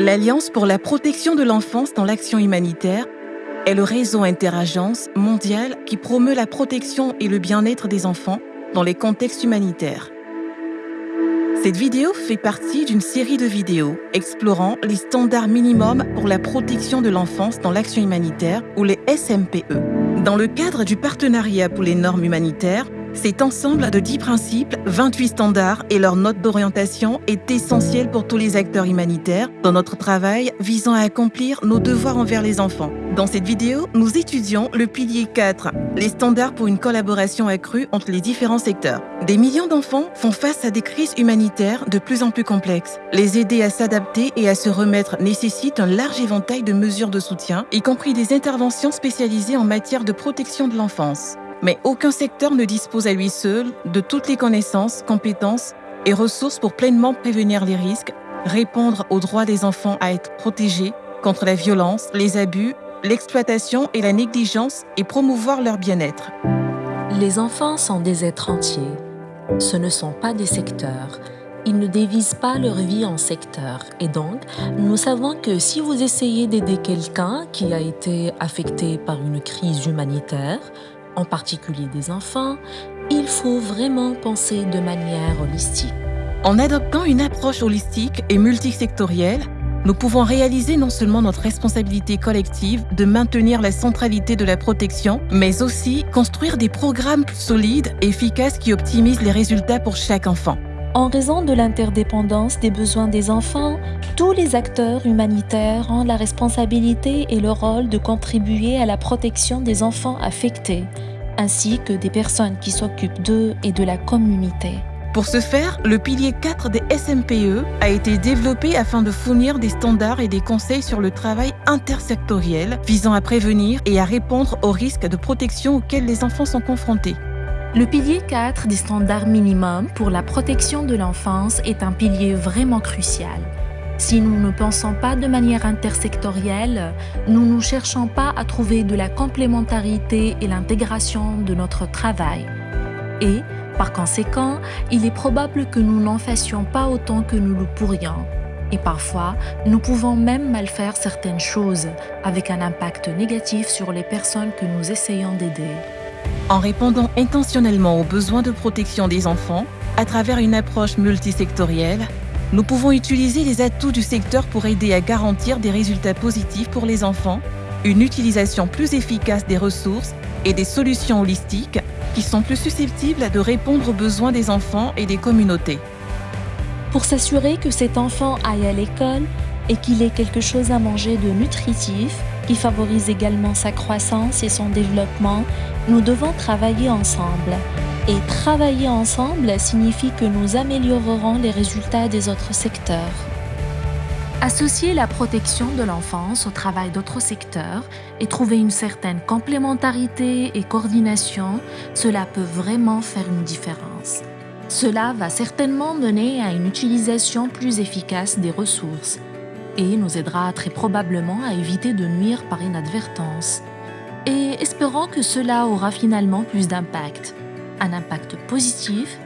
L'Alliance pour la protection de l'enfance dans l'action humanitaire est le réseau interagence mondial qui promeut la protection et le bien-être des enfants dans les contextes humanitaires. Cette vidéo fait partie d'une série de vidéos explorant les standards minimums pour la protection de l'enfance dans l'action humanitaire ou les SMPE. Dans le cadre du partenariat pour les normes humanitaires, cet ensemble de 10 principes, 28 standards et leur note d'orientation est essentiel pour tous les acteurs humanitaires dans notre travail visant à accomplir nos devoirs envers les enfants. Dans cette vidéo, nous étudions le pilier 4, les standards pour une collaboration accrue entre les différents secteurs. Des millions d'enfants font face à des crises humanitaires de plus en plus complexes. Les aider à s'adapter et à se remettre nécessite un large éventail de mesures de soutien, y compris des interventions spécialisées en matière de protection de l'enfance. Mais aucun secteur ne dispose à lui seul de toutes les connaissances, compétences et ressources pour pleinement prévenir les risques, répondre aux droits des enfants à être protégés contre la violence, les abus, l'exploitation et la négligence et promouvoir leur bien-être. Les enfants sont des êtres entiers. Ce ne sont pas des secteurs. Ils ne dévisent pas leur vie en secteurs. Et donc, nous savons que si vous essayez d'aider quelqu'un qui a été affecté par une crise humanitaire, en particulier des enfants, il faut vraiment penser de manière holistique. En adoptant une approche holistique et multisectorielle, nous pouvons réaliser non seulement notre responsabilité collective de maintenir la centralité de la protection, mais aussi construire des programmes solides et efficaces qui optimisent les résultats pour chaque enfant. En raison de l'interdépendance des besoins des enfants, tous les acteurs humanitaires ont la responsabilité et le rôle de contribuer à la protection des enfants affectés, ainsi que des personnes qui s'occupent d'eux et de la communauté. Pour ce faire, le pilier 4 des SMPE a été développé afin de fournir des standards et des conseils sur le travail intersectoriel visant à prévenir et à répondre aux risques de protection auxquels les enfants sont confrontés. Le pilier 4 des standards minimums pour la protection de l'enfance est un pilier vraiment crucial. Si nous ne pensons pas de manière intersectorielle, nous ne cherchons pas à trouver de la complémentarité et l'intégration de notre travail. Et, par conséquent, il est probable que nous n'en fassions pas autant que nous le pourrions. Et parfois, nous pouvons même mal faire certaines choses, avec un impact négatif sur les personnes que nous essayons d'aider. En répondant intentionnellement aux besoins de protection des enfants, à travers une approche multisectorielle, nous pouvons utiliser les atouts du secteur pour aider à garantir des résultats positifs pour les enfants, une utilisation plus efficace des ressources et des solutions holistiques qui sont plus susceptibles de répondre aux besoins des enfants et des communautés. Pour s'assurer que cet enfant aille à l'école et qu'il ait quelque chose à manger de nutritif, qui favorise également sa croissance et son développement, nous devons travailler ensemble. Et travailler ensemble signifie que nous améliorerons les résultats des autres secteurs. Associer la protection de l'enfance au travail d'autres secteurs et trouver une certaine complémentarité et coordination, cela peut vraiment faire une différence. Cela va certainement mener à une utilisation plus efficace des ressources et nous aidera très probablement à éviter de nuire par inadvertance. Et espérons que cela aura finalement plus d'impact. Un impact positif,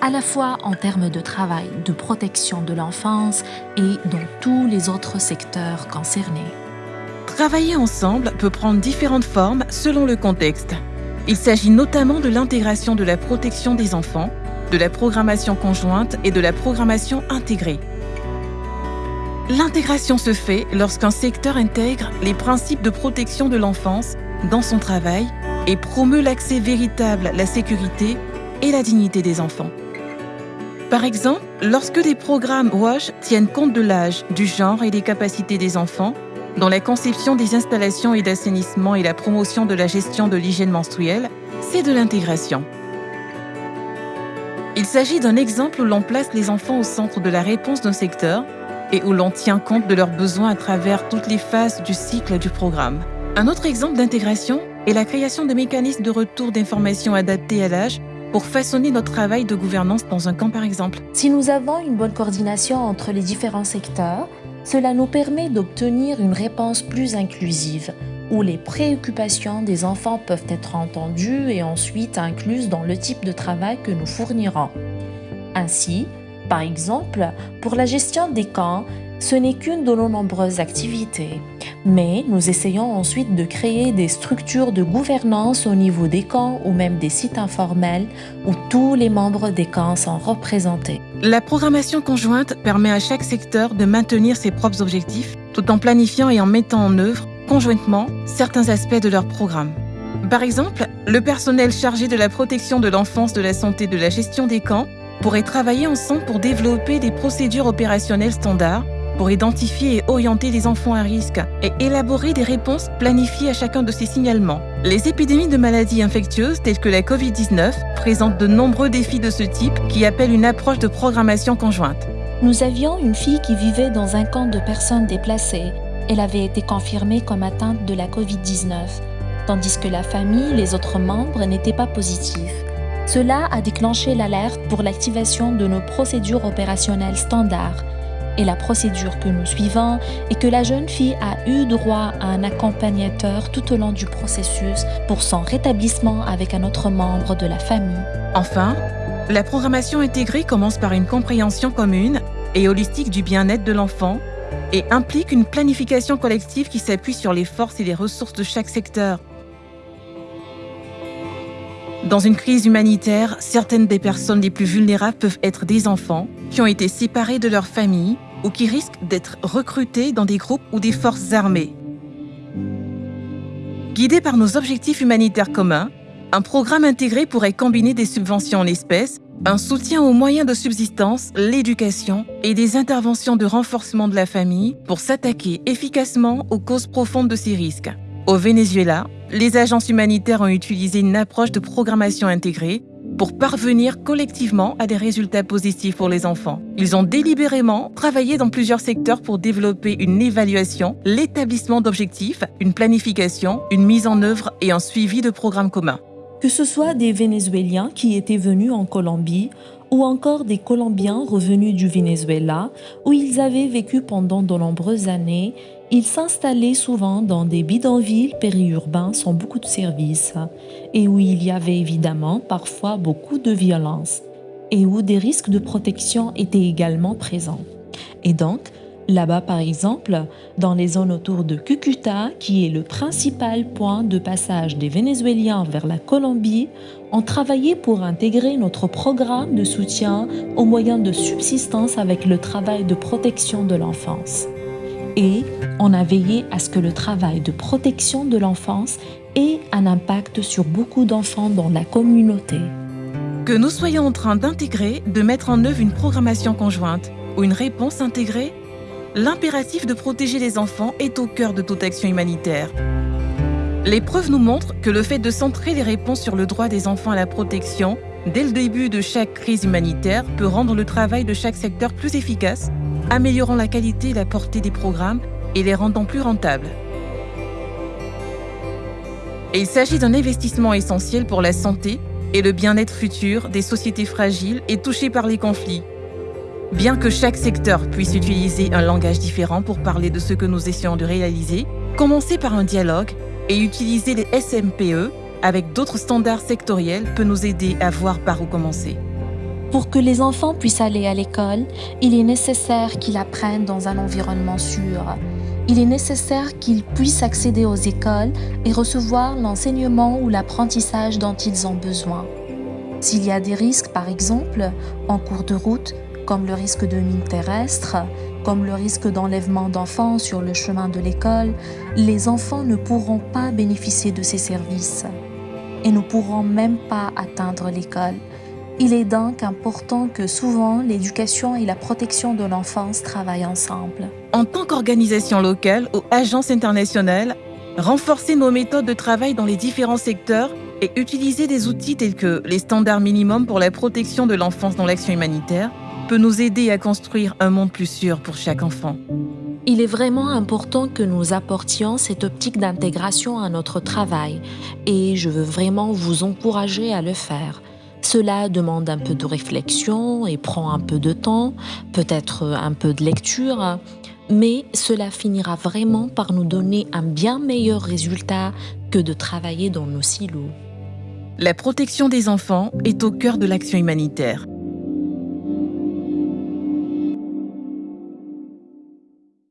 à la fois en termes de travail, de protection de l'enfance et dans tous les autres secteurs concernés. Travailler ensemble peut prendre différentes formes selon le contexte. Il s'agit notamment de l'intégration de la protection des enfants, de la programmation conjointe et de la programmation intégrée. L'intégration se fait lorsqu'un secteur intègre les principes de protection de l'enfance dans son travail et promeut l'accès véritable, la sécurité et la dignité des enfants. Par exemple, lorsque des programmes WASH tiennent compte de l'âge, du genre et des capacités des enfants, dans la conception des installations et d'assainissement et la promotion de la gestion de l'hygiène menstruelle, c'est de l'intégration. Il s'agit d'un exemple où l'on place les enfants au centre de la réponse d'un secteur et où l'on tient compte de leurs besoins à travers toutes les phases du cycle du programme. Un autre exemple d'intégration est la création de mécanismes de retour d'informations adaptés à l'âge pour façonner notre travail de gouvernance dans un camp par exemple. Si nous avons une bonne coordination entre les différents secteurs, cela nous permet d'obtenir une réponse plus inclusive, où les préoccupations des enfants peuvent être entendues et ensuite incluses dans le type de travail que nous fournirons. Ainsi, par exemple, pour la gestion des camps, Ce n'est qu'une de nos nombreuses activités, mais nous essayons ensuite de créer des structures de gouvernance au niveau des camps ou même des sites informels où tous les membres des camps sont représentés. La programmation conjointe permet à chaque secteur de maintenir ses propres objectifs tout en planifiant et en mettant en œuvre conjointement certains aspects de leur programme. Par exemple, le personnel chargé de la protection de l'enfance, de la santé, de la gestion des camps pourrait travailler ensemble pour développer des procédures opérationnelles standards pour identifier et orienter les enfants à risque et élaborer des réponses planifiées à chacun de ces signalements. Les épidémies de maladies infectieuses telles que la COVID-19 présentent de nombreux défis de ce type qui appellent une approche de programmation conjointe. Nous avions une fille qui vivait dans un camp de personnes déplacées. Elle avait été confirmée comme atteinte de la COVID-19 tandis que la famille, les autres membres n'étaient pas positifs. Cela a déclenché l'alerte pour l'activation de nos procédures opérationnelles standards. Et la procédure que nous suivons est que la jeune fille a eu droit à un accompagnateur tout au long du processus pour son rétablissement avec un autre membre de la famille. Enfin, la programmation intégrée commence par une compréhension commune et holistique du bien-être de l'enfant et implique une planification collective qui s'appuie sur les forces et les ressources de chaque secteur. Dans une crise humanitaire, certaines des personnes les plus vulnérables peuvent être des enfants qui ont été séparés de leur famille ou qui risquent d'être recrutés dans des groupes ou des forces armées. Guidé par nos objectifs humanitaires communs, un programme intégré pourrait combiner des subventions en espèces, un soutien aux moyens de subsistance, l'éducation et des interventions de renforcement de la famille pour s'attaquer efficacement aux causes profondes de ces risques. Au Venezuela, les agences humanitaires ont utilisé une approche de programmation intégrée pour parvenir collectivement à des résultats positifs pour les enfants. Ils ont délibérément travaillé dans plusieurs secteurs pour développer une évaluation, l'établissement d'objectifs, une planification, une mise en œuvre et un suivi de programmes communs. Que ce soit des Vénézuéliens qui étaient venus en Colombie ou encore des Colombiens revenus du Venezuela où ils avaient vécu pendant de nombreuses années ils s'installaient souvent dans des bidonvilles périurbains sans beaucoup de services et où il y avait évidemment parfois beaucoup de violence et où des risques de protection étaient également présents. Et donc, là-bas par exemple, dans les zones autour de Cucuta, qui est le principal point de passage des Vénézuéliens vers la Colombie, on travaillait pour intégrer notre programme de soutien aux moyens de subsistance avec le travail de protection de l'enfance et on a veillé à ce que le travail de protection de l'enfance ait un impact sur beaucoup d'enfants dans la communauté. Que nous soyons en train d'intégrer, de mettre en œuvre une programmation conjointe ou une réponse intégrée, l'impératif de protéger les enfants est au cœur de toute action humanitaire. Les preuves nous montrent que le fait de centrer les réponses sur le droit des enfants à la protection dès le début de chaque crise humanitaire peut rendre le travail de chaque secteur plus efficace améliorant la qualité et la portée des programmes et les rendant plus rentables. il s'agit d'un investissement essentiel pour la santé et le bien-être futur des sociétés fragiles et touchées par les conflits. Bien que chaque secteur puisse utiliser un langage différent pour parler de ce que nous essayons de réaliser, commencer par un dialogue et utiliser les SMPE avec d'autres standards sectoriels peut nous aider à voir par où commencer. Pour que les enfants puissent aller à l'école, il est nécessaire qu'ils apprennent dans un environnement sûr. Il est nécessaire qu'ils puissent accéder aux écoles et recevoir l'enseignement ou l'apprentissage dont ils ont besoin. S'il y a des risques, par exemple, en cours de route, comme le risque de mine terrestre, comme le risque d'enlèvement d'enfants sur le chemin de l'école, les enfants ne pourront pas bénéficier de ces services et ne pourront même pas atteindre l'école. Il est donc important que souvent l'éducation et la protection de l'enfance travaillent ensemble. En tant qu'organisation locale ou agence internationale, renforcer nos méthodes de travail dans les différents secteurs et utiliser des outils tels que les standards minimums pour la protection de l'enfance dans l'action humanitaire peut nous aider à construire un monde plus sûr pour chaque enfant. Il est vraiment important que nous apportions cette optique d'intégration à notre travail et je veux vraiment vous encourager à le faire. Cela demande un peu de réflexion et prend un peu de temps, peut-être un peu de lecture, mais cela finira vraiment par nous donner un bien meilleur résultat que de travailler dans nos silos. La protection des enfants est au cœur de l'action humanitaire.